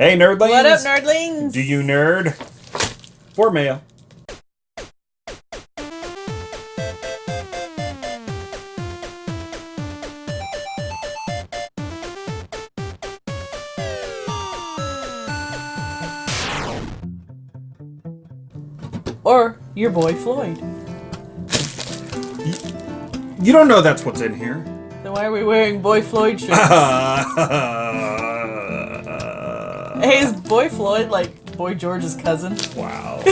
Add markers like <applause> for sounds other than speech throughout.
Hey, nerdlings! What up, nerdlings? Do you nerd? For mail. Or your boy Floyd. You don't know that's what's in here. Then why are we wearing boy Floyd shirts? <laughs> hey, is boy Floyd like boy George's cousin? Wow. <laughs>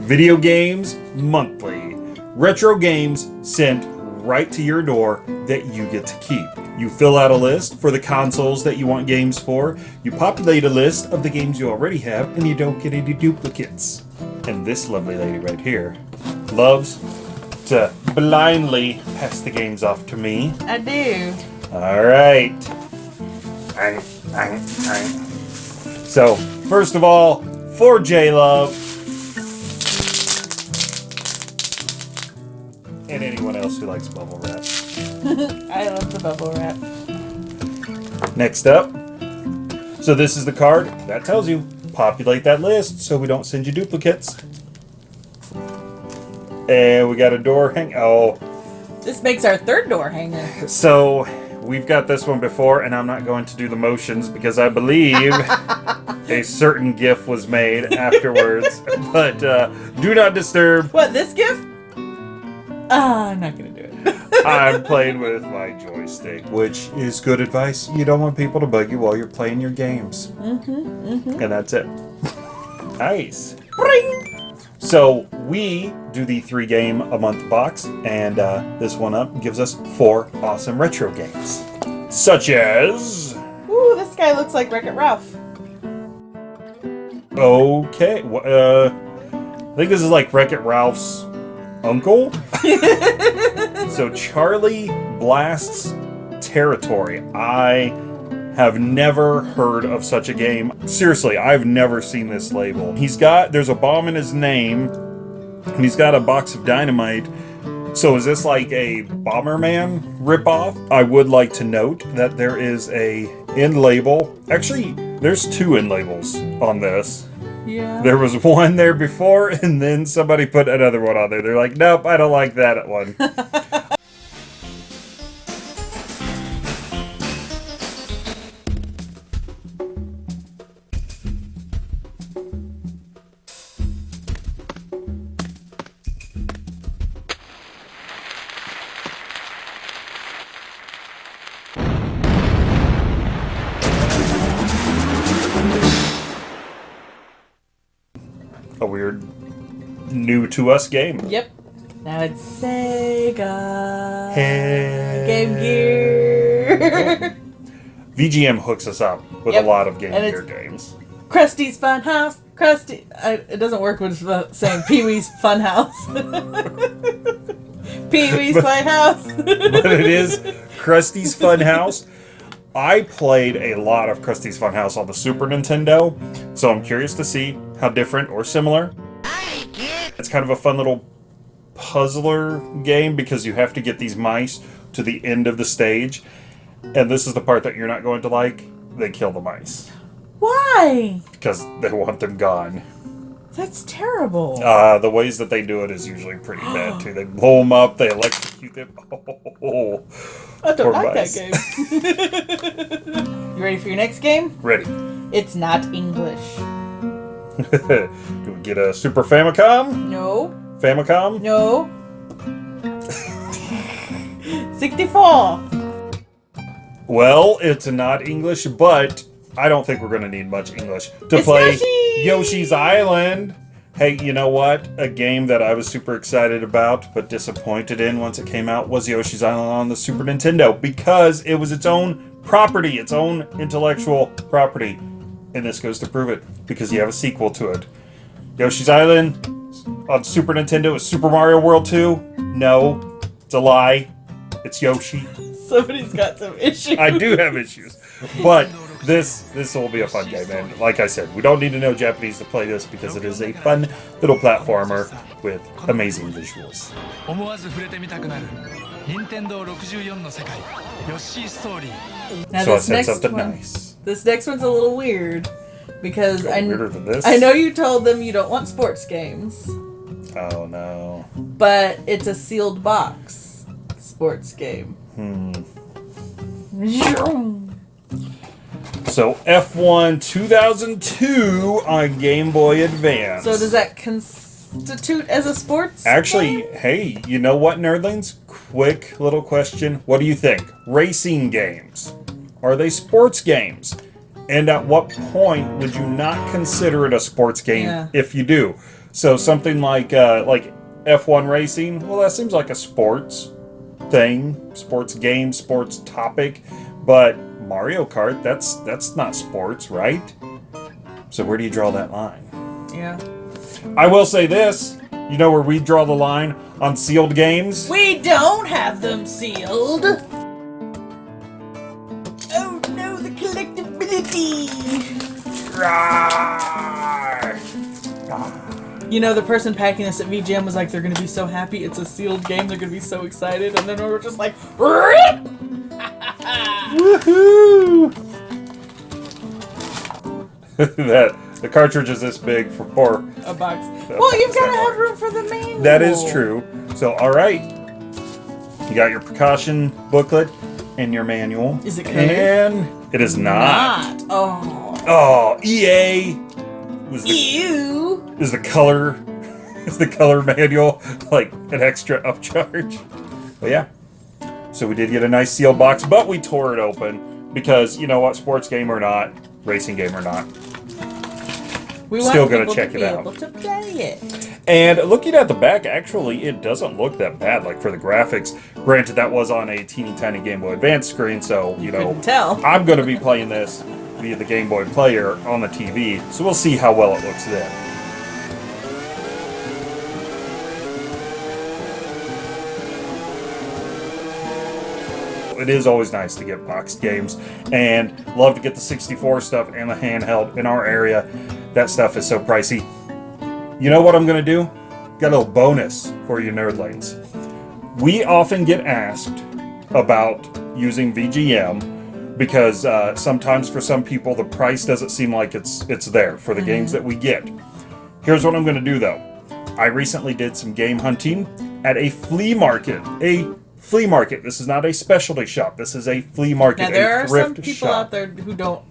Video games monthly. Retro games sent right to your door that you get to keep. You fill out a list for the consoles that you want games for, you populate a list of the games you already have, and you don't get any duplicates. And this lovely lady right here loves to blindly pass the games off to me. I do. Alright. So, first of all, for J Love. And anyone else who likes bubble wrap. <laughs> I love the bubble wrap. Next up. So this is the card that tells you populate that list so we don't send you duplicates. And we got a door hang. Oh, This makes our third door hanger. so we've got this one before, and I'm not going to do the motions because I believe <laughs> a certain GIF was made afterwards. <laughs> but uh, do not disturb. What, this gift? Ah, I'm not gonna do it. <laughs> I'm playing with my joystick, which is good advice. You don't want people to bug you while you're playing your games. Mm-hmm, And that's it. nice. Bring! So we do the three game a month box, and uh, this one up gives us four awesome retro games, such as. Ooh, this guy looks like Wreck-It Ralph. Okay, uh, I think this is like Wreck It Ralph's uncle. <laughs> so Charlie Blast's Territory. I have never heard of such a game. Seriously, I've never seen this label. He's got there's a bomb in his name, and he's got a box of dynamite. So is this like a Bomberman ripoff? I would like to note that there is a end label. Actually, there's two end labels on this. Yeah. There was one there before, and then somebody put another one on there. They're like, nope, I don't like that one. <laughs> a weird, new to us game. Yep. Now it's Sega. Hey. Game Gear. <laughs> VGM hooks us up with Yep. a lot of Game And Gear games. Krusty's Fun House. Krusty. I, it doesn't work with the saying Pee Wee's Fun House. <laughs> Pee Wee's Fun House. <laughs> but it is Krusty's Fun House. I played a lot of Krusty's Fun House on the Super Nintendo, so I'm curious to see how different or similar. It's kind of a fun little puzzler game because you have to get these mice to the end of the stage, and this is the part that you're not going to like. They kill the mice Why? because they want them gone. That's terrible. Uh, the ways that they do it is usually pretty bad too. They blow them up, they electrocute them. <laughs> Oh, I don't poor like mice. that game. <laughs> you ready for your next game? ready. It's not English. <laughs> Do we get a Super Famicom? No. Famicom? No. 64. Well, it's not English, but I don't think we're going to need much English to It's play Yoshi! Yoshi's Island. Hey, you know what? A game that I was super excited about but disappointed in once it came out was Yoshi's Island on the Super Nintendo because it was its own property, its own intellectual property. And this goes to prove it because you have a sequel to it. Yoshi's Island on Super Nintendo is Super Mario World 2? No, it's a lie. It's Yoshi. Somebody's got some issues. I do have issues, but this this will be a fun game. And like I said, we don't need to know Japanese to play this because it is a fun little platformer with amazing visuals. 思わず触れてみたくなる 任天堂64の世界ヨッシーストーリー Now so I this said next something one, nice. this next one's a little weird because Go I, weirder than this? I know you told them you don't want sports games, Oh no. but it's a sealed box sports game. Hmm. So F1 2002 on Game Boy Advance. So does that constitute as a sports? Actually, game? hey, you know what, nerdlings? Quick little question. What do you think? Racing games. Are they sports games? And at what point would you not consider it a sports game Yeah. if you do? So something like uh, like F1 racing, well that seems like a sports thing, sports game, sports topic, but Mario Kart, that's that's not sports, right? So where do you draw that line? yeah. I will say this. You know where we draw the line on sealed games? We don't have them sealed. Oh no, the collectability. You know, the person packing this at VGM was like, they're gonna be so happy it's a sealed game, they're gonna be so excited, and then we were just like, RIP! Woohoo! <laughs> that the cartridge is this big for four. A box. Well, you've gotta have room for the manual. That is true. So all right, you got your precaution booklet and your manual. Is it clear? And it is not. Not. Oh. Oh, EA was the Ew. is the color <laughs> is the color manual like an extra upcharge. But yeah. So we did get a nice sealed box, but we tore it open because you know what, sports game or not, racing game or not. We Still want gonna check to it out. to it. And looking at the back, actually, it doesn't look that bad. Like for the graphics, granted that was on a teeny tiny Game Boy Advance screen, so you know tell. <laughs> I'm going to be playing this via the Game Boy Player on the TV, so we'll see how well it looks then. It is always nice to get boxed games, and love to get the 64 stuff and the handheld in our area. That stuff is so pricey. You know what I'm going to do? Got a little bonus for you nerdlings. We often get asked about using VGM because uh, sometimes for some people the price doesn't seem like it's it's there for the games that we get. Here's what I'm going to do though. I recently did some game hunting at a flea market. A flea market. This is not a specialty shop. This is a flea market. Now there are thrift some people shop. out there who don't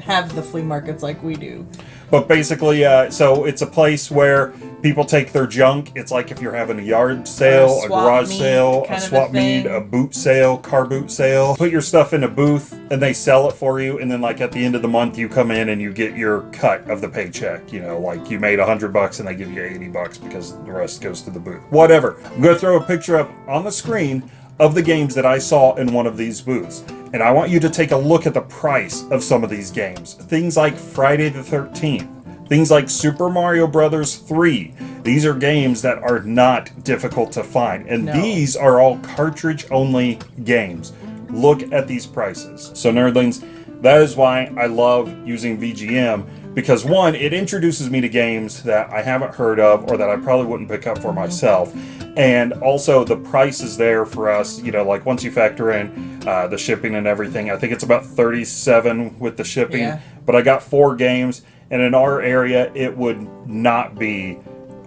have the flea markets like we do. But basically, uh, so it's a place where people take their junk. It's like if you're having a yard sale, a a, garage meet sale, a of a swap meet, a boot sale, car boot sale. Put your stuff in a booth and they sell it for you. And then, like at the end of the month, you come in and you get your cut of the paycheck. You know, like you made a hundred bucks and they give you eighty bucks because the rest goes to the booth. Whatever. I'm gonna throw a picture up on the screen of the games that I saw in one of these booths. And I want you to take a look at the price of some of these games. Things like Friday the 13th, things like Super Mario Brothers 3. These are games that are not difficult to find. And No. these are all cartridge only games. Look at these prices. So, nerdlings, that is why I love using VGM because one, it introduces me to games that I haven't heard of or that I probably wouldn't pick up for myself. And also, the price is there for us. You know, like once you factor in uh, the shipping and everything, I think it's about 37 with the shipping. Yeah. But I got four games, and in our area, it would not be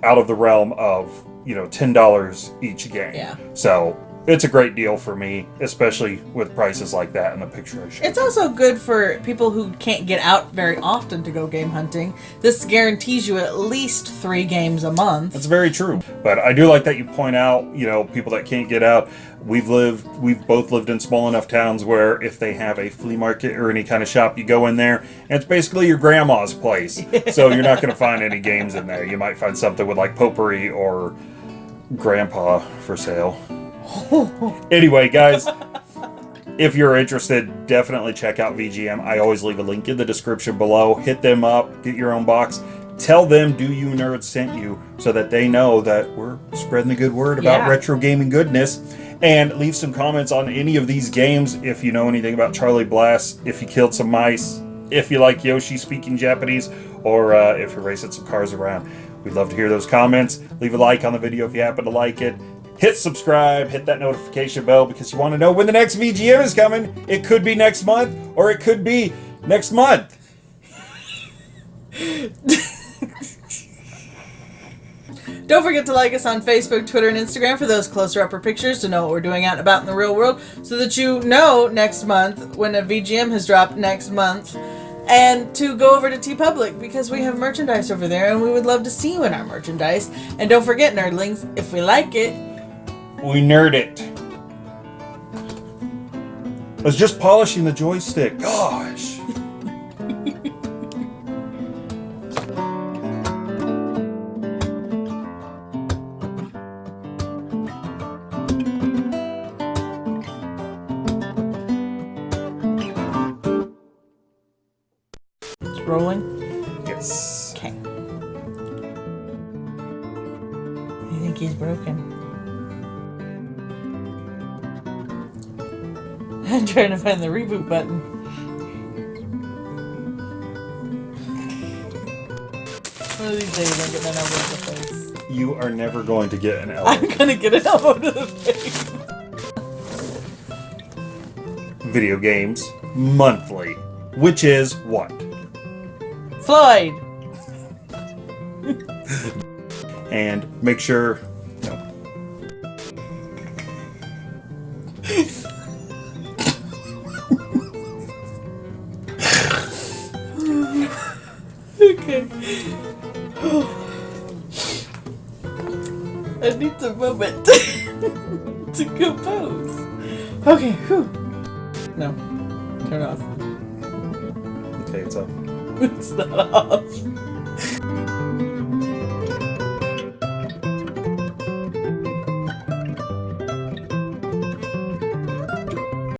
out of the realm of you know ten dollars each game. Yeah. So it's a great deal for me, especially with prices like that in the picture I showed. It's also good for people who can't get out very often to go game hunting. This guarantees you at least three games a month. That's very true. But I do like that you point out, you know, people that can't get out. We've lived, we've both lived in small enough towns where if they have a flea market or any kind of shop, you go in there and it's basically your grandma's place. <laughs> so you're not going to find any games in there. You might find something with like potpourri or grandpa for sale. <laughs> anyway, guys, if you're interested, definitely check out VGM. I always leave a link in the description below. Hit them up, get your own box. Tell them Do You Nerd sent you so that they know that we're spreading the good word about Yeah. retro gaming goodness. And leave some comments on any of these games if you know anything about Charlie Blast, if you killed some mice, if you like Yoshi speaking Japanese, or uh, if you're racing some cars around. We'd love to hear those comments. Leave a like on the video if you happen to like it. Hit subscribe, hit that notification bell because you want to know when the next VGM is coming. It could be next month, or it could be next month. <laughs> Don't forget to like us on Facebook, Twitter, and Instagram for those closer upper pictures to know what we're doing out and about in the real world so that you know next month when a VGM has dropped next month. And to go over to TeePublic because we have merchandise over there and we would love to see you in our merchandise. And don't forget, nerdlings, if we like it, We nerd it. I was just polishing the joystick. Gosh. it's rolling. Yes. Okay. I think he's broken. I'm <laughs> trying to find the reboot button. One of these days I'm getting an elbow to the face. You are never going to get an <laughs> elbow. I'm gonna get an elbow to the face. Video games monthly, which is what? Floyd! And make sure. I need a moment <laughs> to compose. Okay, whew. No. Turn off. Okay, it's off. <laughs> It's not off.